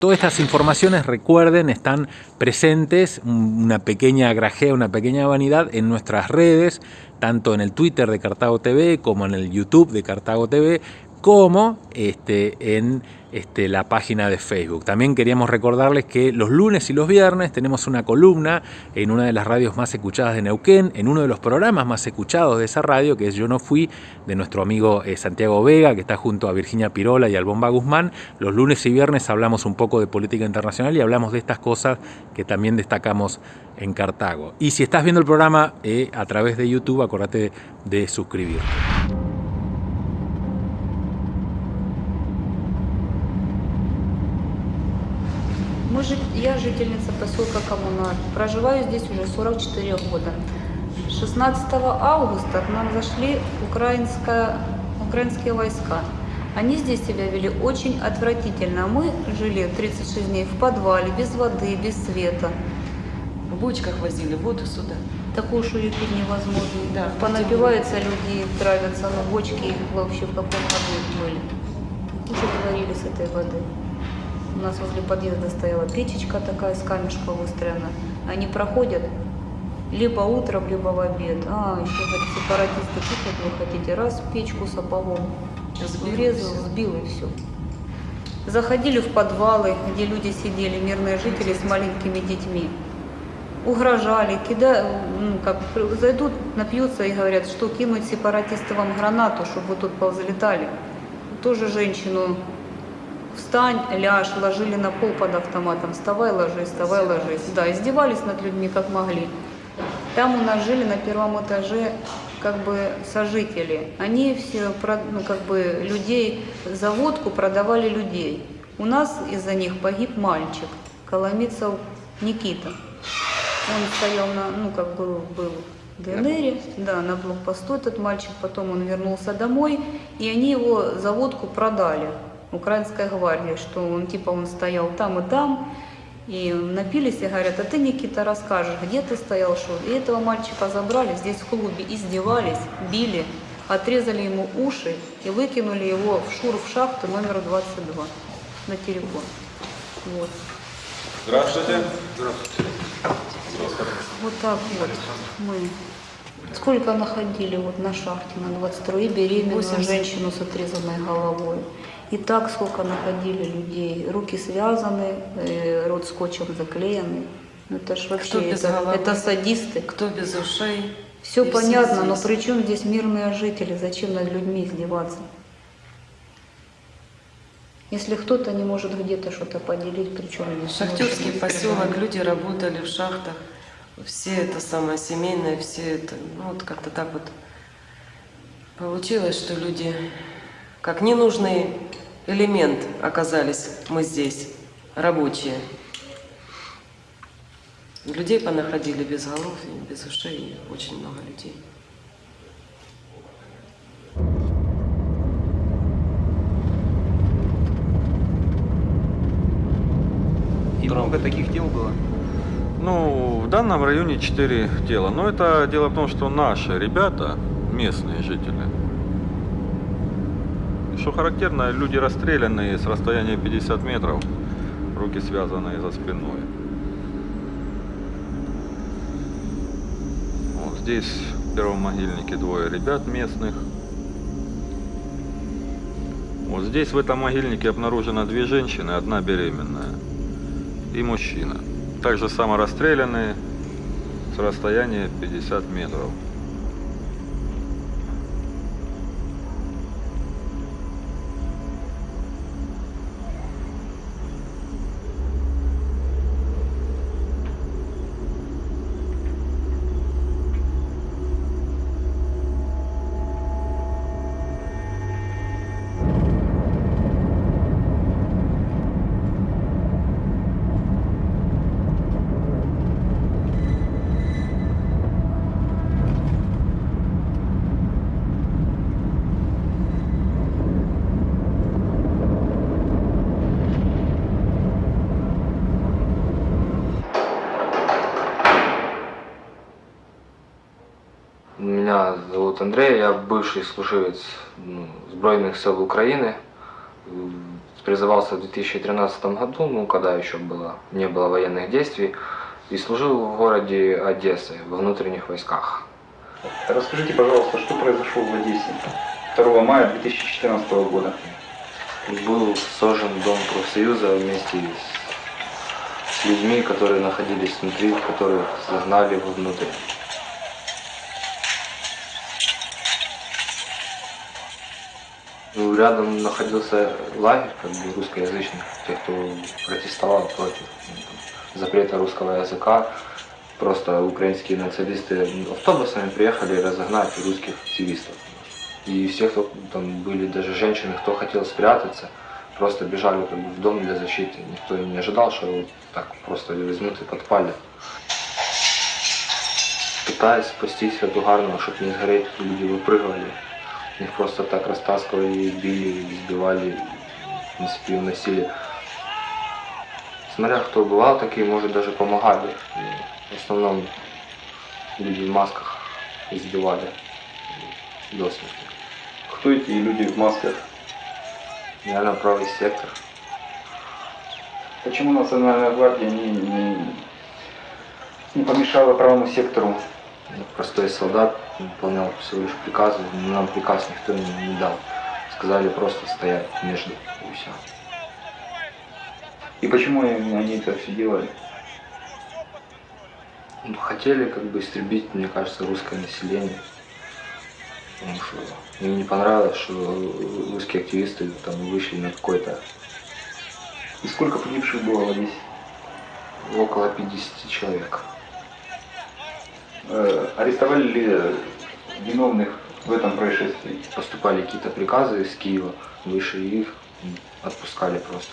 Todas estas informaciones, recuerden, están presentes, una pequeña grajea, una pequeña vanidad en nuestras redes, tanto en el Twitter de Cartago TV como en el YouTube de Cartago TV, como este, en este, la página de Facebook. También queríamos recordarles que los lunes y los viernes tenemos una columna en una de las radios más escuchadas de Neuquén, en uno de los programas más escuchados de esa radio, que es Yo No Fui, de nuestro amigo eh, Santiago Vega, que está junto a Virginia Pirola y al Bomba Guzmán. Los lunes y viernes hablamos un poco de política internacional y hablamos de estas cosas que también destacamos en Cartago. Y si estás viendo el programa eh, a través de YouTube, acordate de suscribirte. Мы. Я жительница поселка Коммунар. Проживаю здесь уже 44 года. 16 августа к нам зашли украинские войска. Они здесь себя вели очень отвратительно. Мы жили 36 дней в подвале, без воды, без света. В бочках возили воду сюда. Такую шую пить невозможно. Да, Понапиваются люди, травятся, но бочки вообще в каком году были. Уже творили с этой воды. У нас возле подъезда стояла печечка такая с камешка выстроена. Они проходят либо утром, либо в обед. А, еще говорит, сепаратисты пишут, вы хотите, раз печку сапогом Сбил, врезал, сбил и все. Заходили в подвалы, где люди сидели, мирные жители с маленькими детьми. Угрожали, кида, ну, как, зайдут, напьются и говорят, что кинуть сепаратисты вам гранату, чтобы вы тут повзлетали. Тоже женщину встань, ляжь, ложили на пол под автоматом, вставай, ложись, вставай, ложись. Да, издевались над людьми как могли. Там у нас жили на первом этаже как бы сожители. Они все, ну, как бы людей за водку продавали людей. У нас из-за них погиб мальчик, Коломицев Никита. Он стоял на, ну, как бы был в ДНР, да, на блокпосту этот мальчик, потом он вернулся домой, и они его за водку продали, украинская гвардия, что он, типа, он стоял там и там, и напились и говорят, а ты, Никита, расскажешь, где ты стоял, что? И этого мальчика забрали, здесь в клубе издевались, били, отрезали ему уши и выкинули его в шур в шахту номер 22 на телефон. Вот. Здравствуйте. Вот так вот мы. Сколько находили вот на шахте на 22 и беременную 80. женщину с отрезанной головой. И так сколько находили людей. Руки связаны, э, рот скотчем заклеенный. Ну это ж вообще, Кто без это, головы? это садисты. Кто без ушей? Все И понятно, но здесь. при чем здесь мирные жители? Зачем над людьми издеваться? Если кто-то не может где-то что-то поделить, при чем здесь Шахтерский поселок, люди работали в шахтах, все это самое семейное, все это, ну вот как-то так вот получилось, что люди как ненужный элемент оказались мы здесь, рабочие. Людей понаходили без голов, и без ушей, и очень много людей. И много таких дел было? Ну, в данном районе 4 тела. Но это дело в том, что наши ребята, местные жители, что характерно, люди расстрелянные с расстояния 50 метров, руки связанные за спиной. Вот здесь в первом могильнике двое ребят местных. Вот здесь в этом могильнике обнаружено две женщины, одна беременная и мужчина. Также само расстрелянные с расстояния 50 метров. Меня зовут Андрей, я бывший служивец ну, Збройних сил України. Призывался в 2013 году, ну, когда еще было, не было военных действий, и служил в городе Одессы, во внутренних войсках. Расскажите, пожалуйста, что произошло в Одессе 2 мая 2014 года? Был сожжен дом профсоюза вместе с, с людьми, которые находились внутри, которых загнали вовнутрь. рядом находился лагерь как бы, русскоязычных, тех, кто протестовал против ну, там, запрета русского языка. Просто украинские националисты автобусами приехали разогнать русских активистов. И все, кто там были, даже женщины, кто хотел спрятаться, просто бежали как бы, в дом для защиты. Никто и не ожидал, что его так просто возьмут и подпалят. Пытаясь спастись от угарного, чтобы не сгореть, люди выпрыгивали. Их просто так растаскивали, били, избивали, в принципе, уносили. Смотря кто бывал, такие, может, даже помогали. В основном люди в масках избивали до смерти. Кто эти люди в масках? Наверное, правый сектор. Почему Национальная гвардия не, не, не помешала правому сектору? Простой солдат выполнял всего лишь приказы, но нам приказ никто не, не дал. Сказали просто стоять между и все. И почему они это все делали? Ну, Хотели как бы истребить, мне кажется, русское население. Потому что им не понравилось, что русские активисты там вышли на какой-то И сколько погибших было Одессе? около 50 человек. Э, арестовали ли виновных в этом происшествии? Поступали какие-то приказы из Киева, выше их отпускали просто.